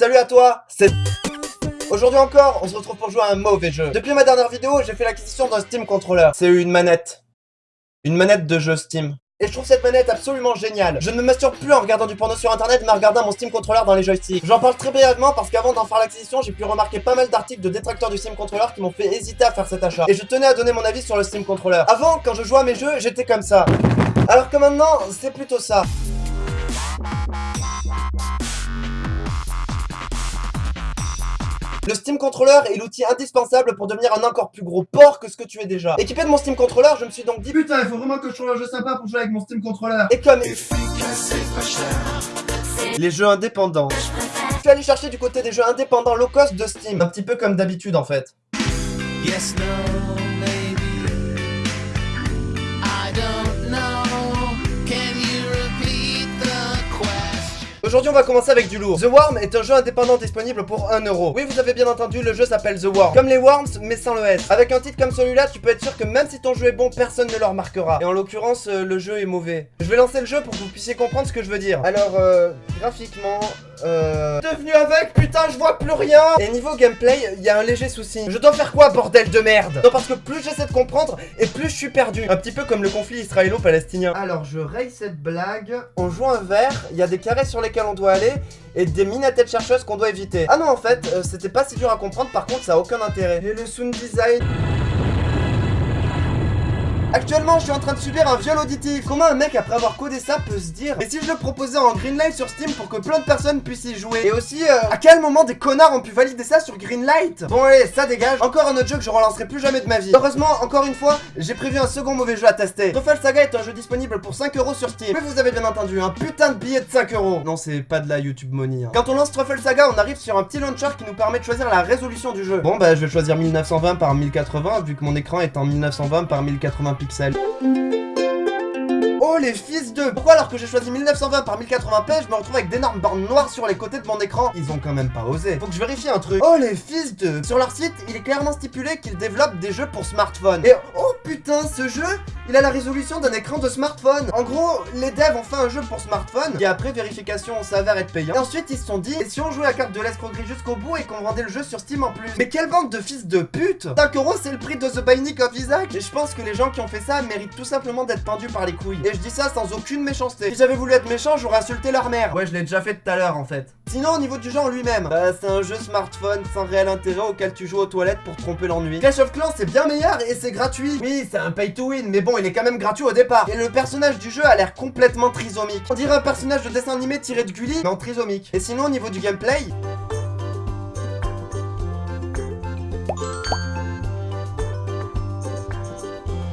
Salut à toi, c'est... Aujourd'hui encore, on se retrouve pour jouer à un mauvais jeu. Depuis ma dernière vidéo, j'ai fait l'acquisition d'un Steam Controller. C'est une manette. Une manette de jeu Steam. Et je trouve cette manette absolument géniale. Je ne me masturbe plus en regardant du porno sur internet, mais en regardant mon Steam Controller dans les joysticks. J'en parle très brièvement parce qu'avant d'en faire l'acquisition, j'ai pu remarquer pas mal d'articles de détracteurs du Steam Controller qui m'ont fait hésiter à faire cet achat. Et je tenais à donner mon avis sur le Steam Controller. Avant, quand je jouais à mes jeux, j'étais comme ça. Alors que maintenant, c'est plutôt ça. Le Steam Controller est l'outil indispensable pour devenir un encore plus gros porc que ce que tu es déjà. Équipé de mon Steam Controller, je me suis donc dit Putain, il faut vraiment que je trouve un jeu sympa pour jouer avec mon Steam Controller. Et comme... Les jeux indépendants. Je suis allé chercher du côté des jeux indépendants low cost de Steam. Un petit peu comme d'habitude en fait. Yes, no. Aujourd'hui on va commencer avec du lourd. The Worm est un jeu indépendant disponible pour 1€. Oui vous avez bien entendu, le jeu s'appelle The Worm. Comme les Worms mais sans le S. Avec un titre comme celui-là, tu peux être sûr que même si ton jeu est bon, personne ne le remarquera. Et en l'occurrence, euh, le jeu est mauvais. Je vais lancer le jeu pour que vous puissiez comprendre ce que je veux dire. Alors, euh, graphiquement, euh... Devenu avec, putain, je vois plus rien Et niveau gameplay, il y a un léger souci. Je dois faire quoi, bordel de merde? Non, parce que plus j'essaie de comprendre, et plus je suis perdu. Un petit peu comme le conflit israélo-palestinien. Alors, je raye cette blague. On joue un vert, il y a des carrés sur lesquels on doit aller, et des mines à tête chercheuse qu'on doit éviter. Ah non, en fait, euh, c'était pas si dur à comprendre, par contre, ça a aucun intérêt. Et le sound design... Actuellement, je suis en train de subir un viol auditif. Comment un mec, après avoir codé ça, peut se dire Et si je le proposais en Greenlight sur Steam pour que plein de personnes puissent y jouer? Et aussi, euh, à quel moment des connards ont pu valider ça sur Greenlight? Bon allez, ça dégage. Encore un autre jeu que je relancerai plus jamais de ma vie. Heureusement, encore une fois, j'ai prévu un second mauvais jeu à tester. Truffle Saga est un jeu disponible pour 5€ sur Steam. Mais vous avez bien entendu, un putain de billet de 5€. Non, c'est pas de la YouTube money. Hein. Quand on lance Truffle Saga, on arrive sur un petit launcher qui nous permet de choisir la résolution du jeu. Bon bah, je vais choisir 1920 par 1080 vu que mon écran est en 1920 par 1080 Oh les fils de Pourquoi alors que j'ai choisi 1920 par 1080p, je me retrouve avec d'énormes bornes noires sur les côtés de mon écran Ils ont quand même pas osé. Faut que je vérifie un truc. Oh les fils de Sur leur site, il est clairement stipulé qu'ils développent des jeux pour smartphone. Et oh putain, ce jeu, il a la résolution d'un écran de smartphone. En gros, les devs ont fait un jeu pour smartphone, et après vérification, on s'avère être payant. Ensuite, ils se sont dit, et si on jouait à carte de l'escroquerie jusqu'au bout et qu'on vendait le jeu sur Steam en plus Mais quelle bande de fils de pute 5 euros, c'est le prix de The Binding of Isaac Et je pense que les gens qui ont fait ça méritent tout simplement d'être pendus par les couilles. Et je dis ça sans aucune méchanceté. Si j'avais voulu être méchant, j'aurais insulté leur mère. Ouais, je l'ai déjà fait tout à l'heure en fait. Sinon, au niveau du jeu en lui-même, bah, c'est un jeu smartphone sans réel intérêt auquel tu joues aux toilettes pour tromper l'ennui. Clash of Clans, c'est bien meilleur et c'est gratuit. Oui, c'est un pay to win, mais bon, il est quand même gratuit au départ. Et le personnage du jeu a l'air complètement trisomique. On dirait un personnage de dessin animé tiré de Gulli, mais en trisomique. Et sinon, au niveau du gameplay,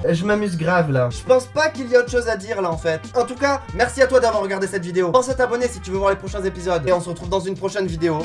Je m'amuse grave là. Je pense pas qu'il y a autre chose à dire là en fait. En tout cas, merci à toi d'avoir regardé cette vidéo. Pense à t'abonner si tu veux voir les prochains épisodes. Et on se retrouve dans une prochaine vidéo.